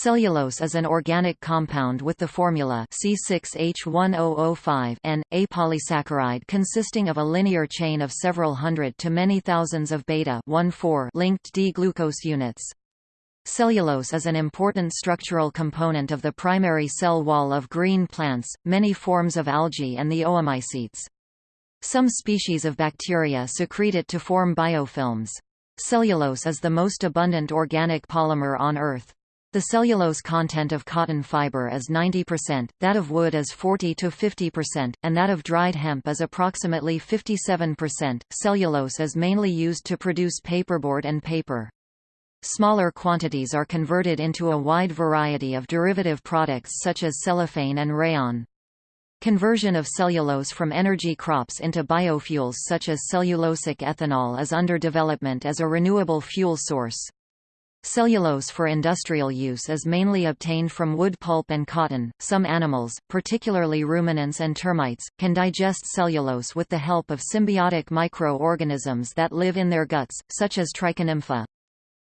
Cellulose is an organic compound with the formula C6H10O5 and, a polysaccharide consisting of a linear chain of several hundred to many thousands of beta-1,4-linked D-glucose units. Cellulose is an important structural component of the primary cell wall of green plants, many forms of algae and the oomycetes. Some species of bacteria secrete it to form biofilms. Cellulose is the most abundant organic polymer on Earth. The cellulose content of cotton fiber is 90%, that of wood is 40 to 50%, and that of dried hemp is approximately 57%. Cellulose is mainly used to produce paperboard and paper. Smaller quantities are converted into a wide variety of derivative products such as cellophane and rayon. Conversion of cellulose from energy crops into biofuels such as cellulosic ethanol is under development as a renewable fuel source. Cellulose for industrial use is mainly obtained from wood pulp and cotton. Some animals, particularly ruminants and termites, can digest cellulose with the help of symbiotic micro-organisms that live in their guts, such as trichonympha.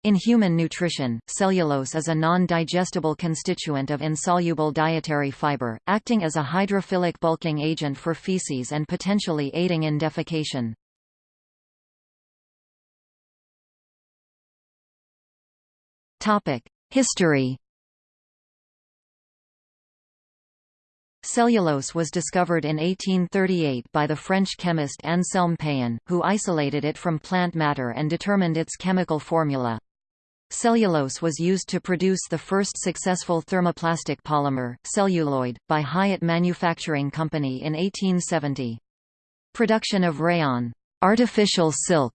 In human nutrition, cellulose is a non-digestible constituent of insoluble dietary fiber, acting as a hydrophilic bulking agent for feces and potentially aiding in defecation. History Cellulose was discovered in 1838 by the French chemist Anselme Payen, who isolated it from plant matter and determined its chemical formula. Cellulose was used to produce the first successful thermoplastic polymer, celluloid, by Hyatt Manufacturing Company in 1870. Production of rayon artificial silk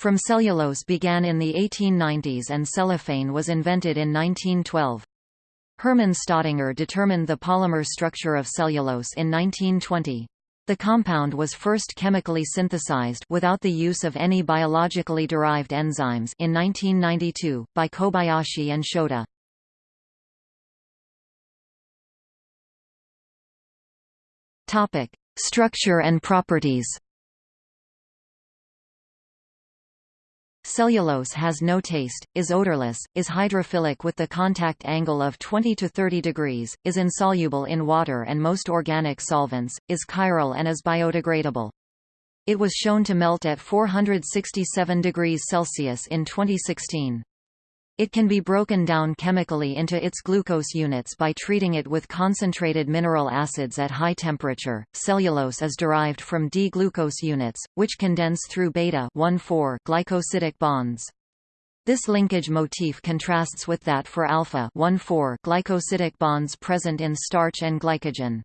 from cellulose began in the 1890s and cellophane was invented in 1912. Hermann Staudinger determined the polymer structure of cellulose in 1920. The compound was first chemically synthesized without the use of any biologically derived enzymes in 1992, by Kobayashi and Shoda. Structure and properties Cellulose has no taste, is odorless, is hydrophilic with the contact angle of 20 to 30 degrees, is insoluble in water and most organic solvents, is chiral and is biodegradable. It was shown to melt at 467 degrees Celsius in 2016. It can be broken down chemically into its glucose units by treating it with concentrated mineral acids at high temperature. Cellulose is derived from D-glucose units, which condense through beta-1,4 glycosidic bonds. This linkage motif contrasts with that for alpha-1,4 glycosidic bonds present in starch and glycogen.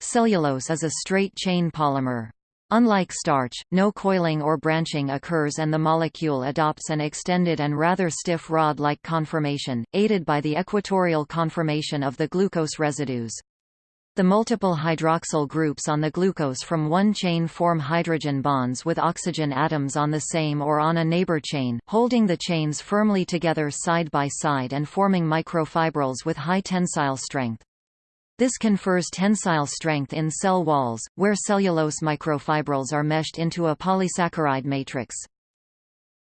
Cellulose is a straight-chain polymer. Unlike starch, no coiling or branching occurs and the molecule adopts an extended and rather stiff rod-like conformation, aided by the equatorial conformation of the glucose residues. The multiple hydroxyl groups on the glucose from one chain form hydrogen bonds with oxygen atoms on the same or on a neighbor chain, holding the chains firmly together side by side and forming microfibrils with high tensile strength. This confers tensile strength in cell walls, where cellulose microfibrils are meshed into a polysaccharide matrix.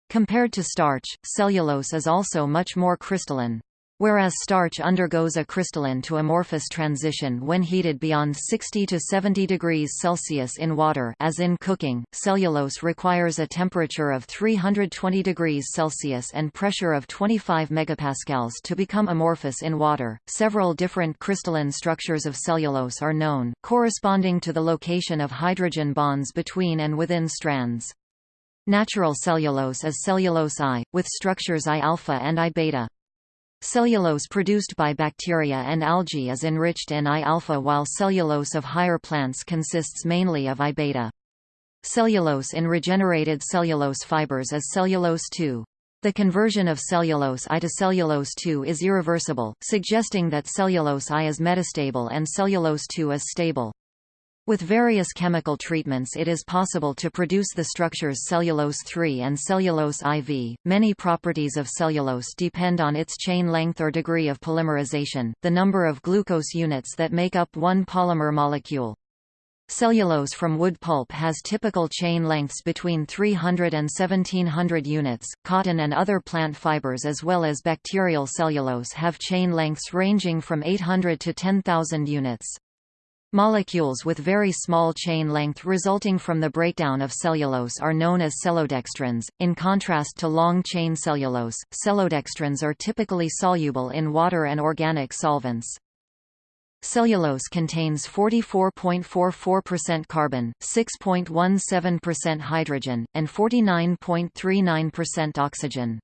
Compared to starch, cellulose is also much more crystalline. Whereas starch undergoes a crystalline to amorphous transition when heated beyond 60 to 70 degrees Celsius in water as in cooking, cellulose requires a temperature of 320 degrees Celsius and pressure of 25 megapascals to become amorphous in water. Several different crystalline structures of cellulose are known, corresponding to the location of hydrogen bonds between and within strands. Natural cellulose is cellulose I, with structures I-alpha and I-beta. Cellulose produced by bacteria and algae is enriched in I-alpha while cellulose of higher plants consists mainly of I-beta. Cellulose in regenerated cellulose fibers is cellulose 2. The conversion of cellulose I to cellulose 2 is irreversible, suggesting that cellulose I is metastable and cellulose 2 is stable. With various chemical treatments it is possible to produce the structures cellulose-3 and cellulose-IV. Many properties of cellulose depend on its chain length or degree of polymerization, the number of glucose units that make up one polymer molecule. Cellulose from wood pulp has typical chain lengths between 300 and 1700 units. Cotton and other plant fibers as well as bacterial cellulose have chain lengths ranging from 800 to 10,000 units. Molecules with very small chain length resulting from the breakdown of cellulose are known as cellodextrins. In contrast to long chain cellulose, cellodextrins are typically soluble in water and organic solvents. Cellulose contains 44.44% carbon, 6.17% hydrogen, and 49.39% oxygen.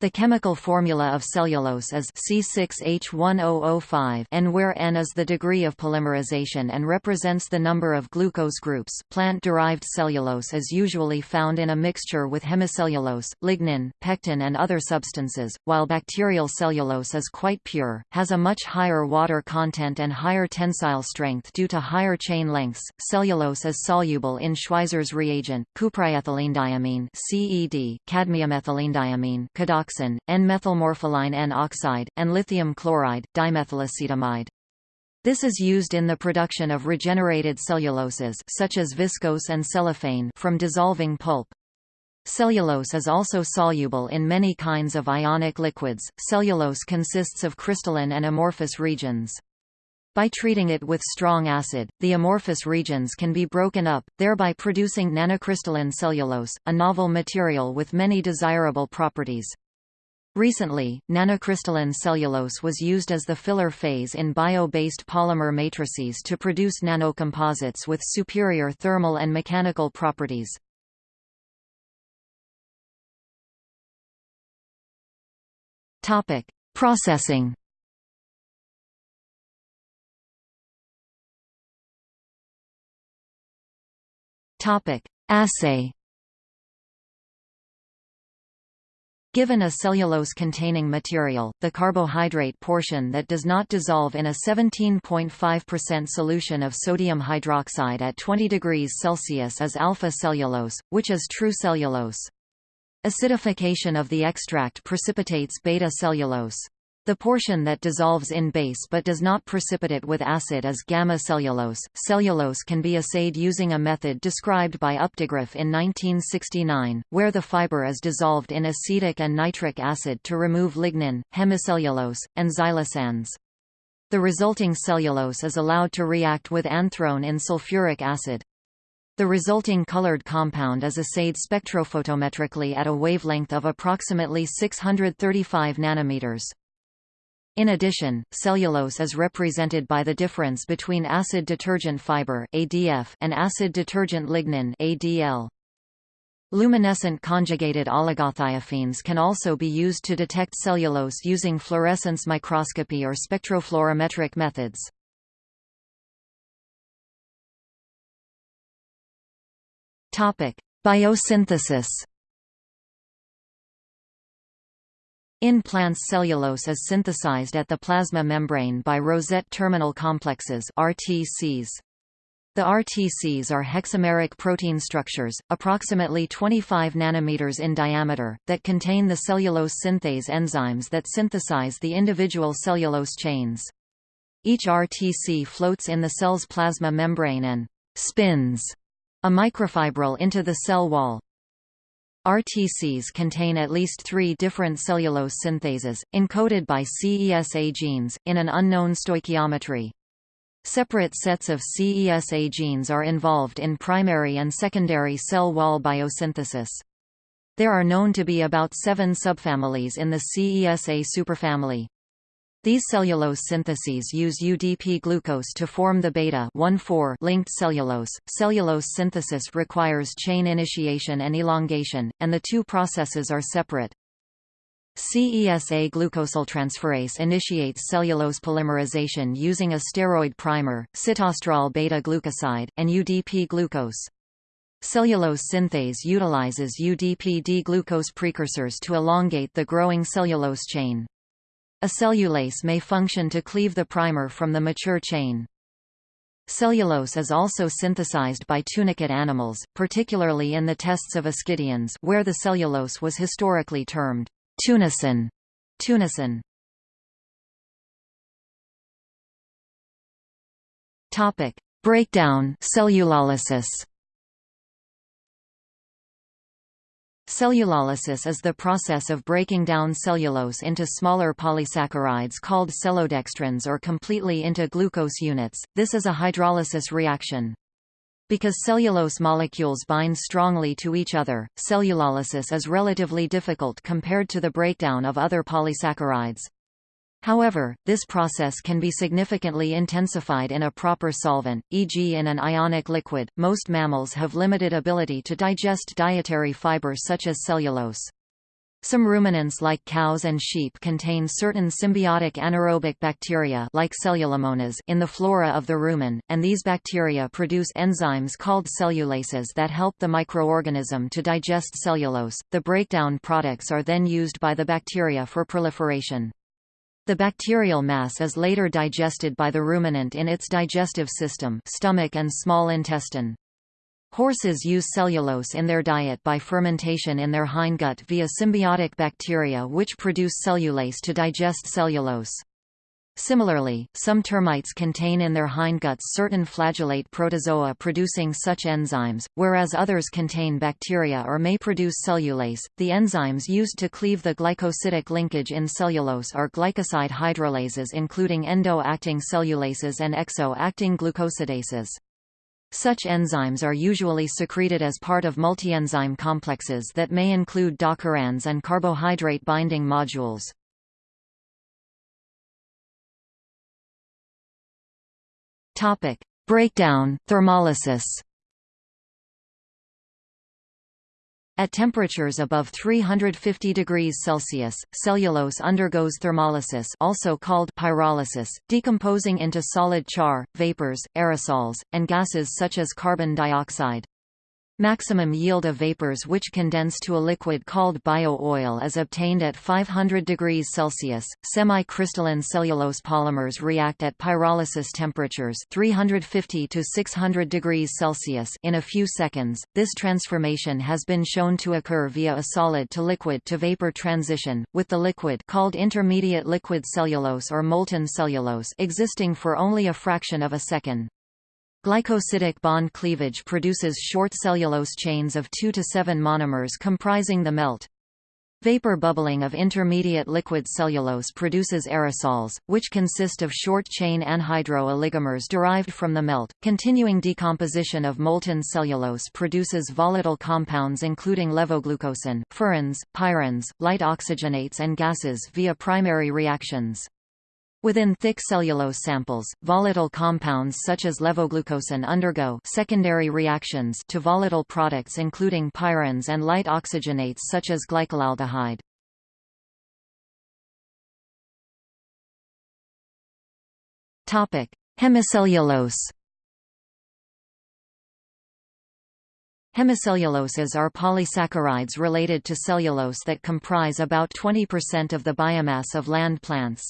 The chemical formula of cellulose is C6H10O5 N where N is the degree of polymerization and represents the number of glucose groups. Plant-derived cellulose is usually found in a mixture with hemicellulose, lignin, pectin and other substances, while bacterial cellulose is quite pure, has a much higher water content and higher tensile strength due to higher chain lengths. Cellulose is soluble in Schweizer's reagent, cupriethylenediamine CED, cadmiumethylenediamine, N-methylmorpholine N-oxide, and lithium chloride, dimethylacetamide. This is used in the production of regenerated celluloses such as viscose and cellophane from dissolving pulp. Cellulose is also soluble in many kinds of ionic liquids. Cellulose consists of crystalline and amorphous regions. By treating it with strong acid, the amorphous regions can be broken up, thereby producing nanocrystalline cellulose, a novel material with many desirable properties. Recently, nanocrystalline cellulose was used as the filler phase in bio-based polymer matrices to produce nanocomposites with superior thermal and mechanical properties. Topic: Processing. Topic: Assay. Given a cellulose-containing material, the carbohydrate portion that does not dissolve in a 17.5% solution of sodium hydroxide at 20 degrees Celsius is alpha cellulose, which is true cellulose. Acidification of the extract precipitates beta cellulose. The portion that dissolves in base but does not precipitate with acid is gamma cellulose. Cellulose can be assayed using a method described by Updegraff in 1969, where the fiber is dissolved in acetic and nitric acid to remove lignin, hemicellulose, and xylosans. The resulting cellulose is allowed to react with anthrone in sulfuric acid. The resulting colored compound is assayed spectrophotometrically at a wavelength of approximately 635 nanometers. In addition, cellulose is represented by the difference between acid detergent fiber (ADF) and acid detergent lignin (ADL). Luminescent conjugated oligothiophenes can also be used to detect cellulose using fluorescence microscopy or spectrofluorimetric methods. Topic: Biosynthesis In plants cellulose is synthesized at the plasma membrane by rosette terminal complexes RTCs. The RTCs are hexameric protein structures, approximately 25 nanometers in diameter, that contain the cellulose synthase enzymes that synthesize the individual cellulose chains. Each RTC floats in the cell's plasma membrane and spins a microfibril into the cell wall, RTCs contain at least three different cellulose synthases, encoded by CESA genes, in an unknown stoichiometry. Separate sets of CESA genes are involved in primary and secondary cell wall biosynthesis. There are known to be about seven subfamilies in the CESA superfamily. These cellulose synthases use UDP glucose to form the beta linked cellulose. Cellulose synthesis requires chain initiation and elongation, and the two processes are separate. CESA glucosyltransferase initiates cellulose polymerization using a steroid primer, sitosterol beta-glucoside, and UDP glucose. Cellulose synthase utilizes UDP-D-glucose precursors to elongate the growing cellulose chain. A cellulase may function to cleave the primer from the mature chain. Cellulose is also synthesized by tunicate animals, particularly in the tests of ascidians where the cellulose was historically termed tunicin. tunicin. Topic: Breakdown cellulolysis. Cellulolysis is the process of breaking down cellulose into smaller polysaccharides called cellodextrins or completely into glucose units. This is a hydrolysis reaction. Because cellulose molecules bind strongly to each other, cellulolysis is relatively difficult compared to the breakdown of other polysaccharides. However, this process can be significantly intensified in a proper solvent, e.g. in an ionic liquid. Most mammals have limited ability to digest dietary fiber such as cellulose. Some ruminants like cows and sheep contain certain symbiotic anaerobic bacteria like cellulomonas in the flora of the rumen, and these bacteria produce enzymes called cellulases that help the microorganism to digest cellulose. The breakdown products are then used by the bacteria for proliferation. The bacterial mass is later digested by the ruminant in its digestive system stomach and small intestine. Horses use cellulose in their diet by fermentation in their hindgut via symbiotic bacteria which produce cellulase to digest cellulose. Similarly, some termites contain in their hindguts certain flagellate protozoa producing such enzymes, whereas others contain bacteria or may produce cellulase. The enzymes used to cleave the glycosidic linkage in cellulose are glycoside hydrolases including endo-acting cellulases and exo-acting glucosidases. Such enzymes are usually secreted as part of multienzyme complexes that may include dockerins and carbohydrate binding modules. Topic: Breakdown, thermolysis. At temperatures above 350 degrees Celsius, cellulose undergoes thermolysis also called pyrolysis, decomposing into solid char, vapors, aerosols, and gases such as carbon dioxide. Maximum yield of vapors which condense to a liquid called bio-oil is obtained at 500 degrees Celsius. Semi-crystalline cellulose polymers react at pyrolysis temperatures 350 to 600 degrees Celsius in a few seconds. This transformation has been shown to occur via a solid to liquid to vapor transition, with the liquid called intermediate liquid cellulose or molten cellulose existing for only a fraction of a second. Glycosidic bond cleavage produces short cellulose chains of 2 to 7 monomers comprising the melt. Vapor bubbling of intermediate liquid cellulose produces aerosols, which consist of short-chain anhydro oligomers derived from the melt. Continuing decomposition of molten cellulose produces volatile compounds including levoglucosan, furans, pyrans, light oxygenates and gases via primary reactions. Within thick cellulose samples, volatile compounds such as levoglucosan undergo secondary reactions to volatile products including pyrans and light oxygenates such as glycolaldehyde. Topic: Hemicellulose. Hemicelluloses are polysaccharides related to cellulose that comprise about 20% of the biomass of land plants.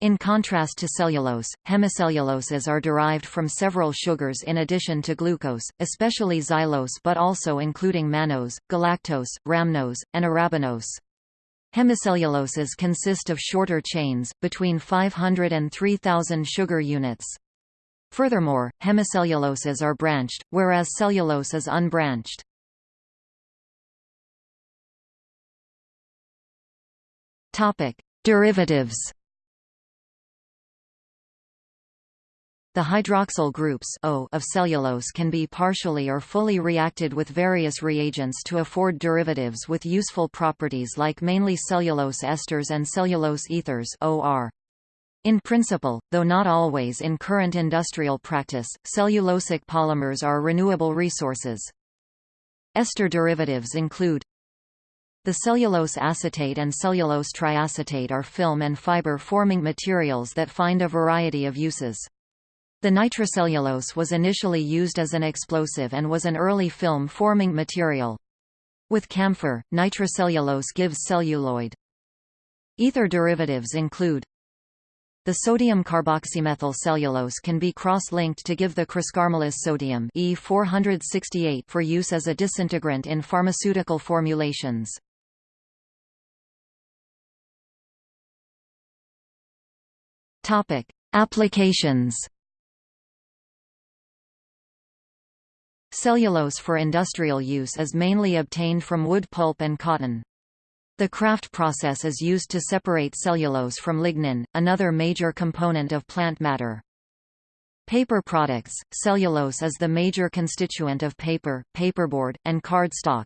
In contrast to cellulose, hemicelluloses are derived from several sugars in addition to glucose, especially xylose but also including mannose, galactose, rhamnose, and arabinose. Hemicelluloses consist of shorter chains, between 500 and 3000 sugar units. Furthermore, hemicelluloses are branched, whereas cellulose is unbranched. Derivatives The hydroxyl groups o of cellulose can be partially or fully reacted with various reagents to afford derivatives with useful properties like mainly cellulose esters and cellulose ethers OR. In principle, though not always in current industrial practice, cellulosic polymers are renewable resources. Ester derivatives include the cellulose acetate and cellulose triacetate are film and fiber-forming materials that find a variety of uses. The nitrocellulose was initially used as an explosive and was an early film-forming material. With camphor, nitrocellulose gives celluloid. Ether derivatives include the sodium carboxymethyl cellulose can be cross-linked to give the croscarmellose sodium E468 for use as a disintegrant in pharmaceutical formulations. Applications Cellulose for industrial use is mainly obtained from wood pulp and cotton. The Kraft process is used to separate cellulose from lignin, another major component of plant matter. Paper products – Cellulose is the major constituent of paper, paperboard, and cardstock.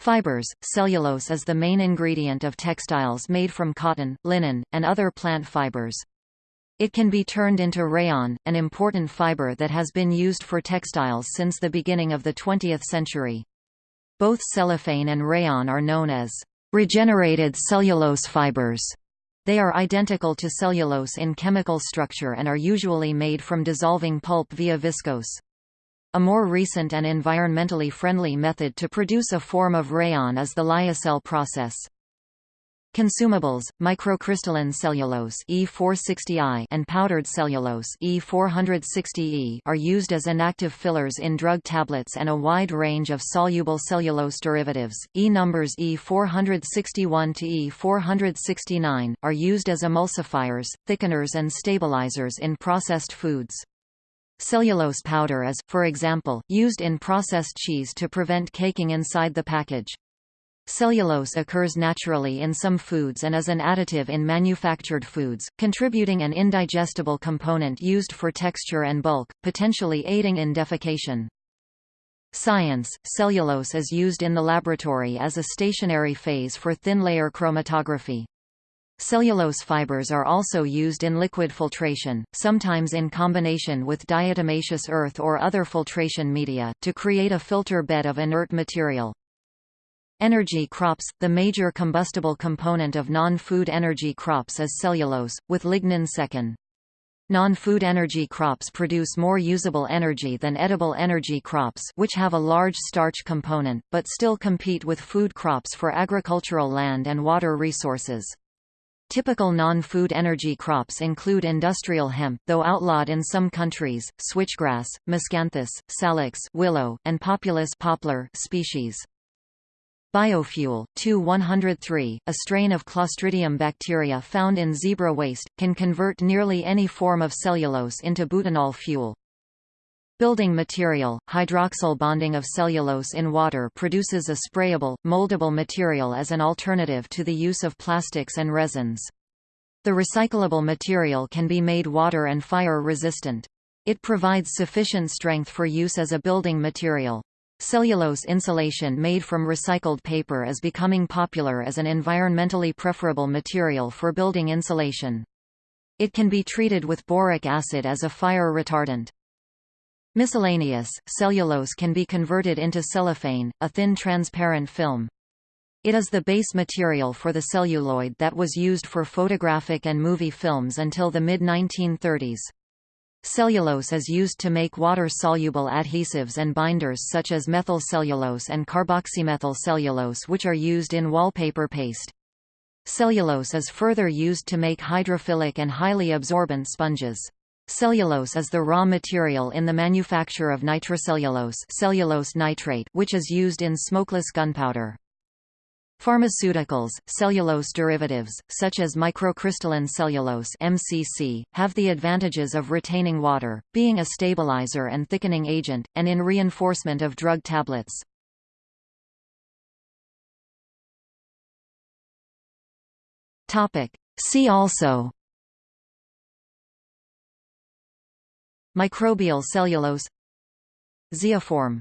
Fibers – Cellulose is the main ingredient of textiles made from cotton, linen, and other plant fibers. It can be turned into rayon, an important fiber that has been used for textiles since the beginning of the 20th century. Both cellophane and rayon are known as Regenerated cellulose fibers. They are identical to cellulose in chemical structure and are usually made from dissolving pulp via viscose. A more recent and environmentally friendly method to produce a form of rayon is the lyocell process. Consumables, microcrystalline cellulose E460I and powdered cellulose E460E are used as inactive fillers in drug tablets and a wide range of soluble cellulose derivatives. E numbers E461 to E469 are used as emulsifiers, thickeners and stabilizers in processed foods. Cellulose powder is, for example, used in processed cheese to prevent caking inside the package. Cellulose occurs naturally in some foods and is an additive in manufactured foods, contributing an indigestible component used for texture and bulk, potentially aiding in defecation. Science – Cellulose is used in the laboratory as a stationary phase for thin-layer chromatography. Cellulose fibers are also used in liquid filtration, sometimes in combination with diatomaceous earth or other filtration media, to create a filter bed of inert material. Energy crops – The major combustible component of non-food energy crops is cellulose, with lignin second. Non-food energy crops produce more usable energy than edible energy crops which have a large starch component, but still compete with food crops for agricultural land and water resources. Typical non-food energy crops include industrial hemp though outlawed in some countries, switchgrass, miscanthus, salix willow, and populus poplar species. Biofuel, TU-103, a strain of Clostridium bacteria found in zebra waste, can convert nearly any form of cellulose into butanol fuel. Building material, hydroxyl bonding of cellulose in water produces a sprayable, moldable material as an alternative to the use of plastics and resins. The recyclable material can be made water and fire resistant. It provides sufficient strength for use as a building material. Cellulose insulation made from recycled paper is becoming popular as an environmentally preferable material for building insulation. It can be treated with boric acid as a fire retardant. Miscellaneous, cellulose can be converted into cellophane, a thin transparent film. It is the base material for the celluloid that was used for photographic and movie films until the mid-1930s. Cellulose is used to make water-soluble adhesives and binders such as methyl cellulose and carboxymethyl cellulose which are used in wallpaper paste. Cellulose is further used to make hydrophilic and highly absorbent sponges. Cellulose is the raw material in the manufacture of nitrocellulose cellulose nitrate which is used in smokeless gunpowder. Pharmaceuticals, cellulose derivatives, such as microcrystalline cellulose MCC, have the advantages of retaining water, being a stabilizer and thickening agent, and in reinforcement of drug tablets. See also Microbial cellulose Zeoform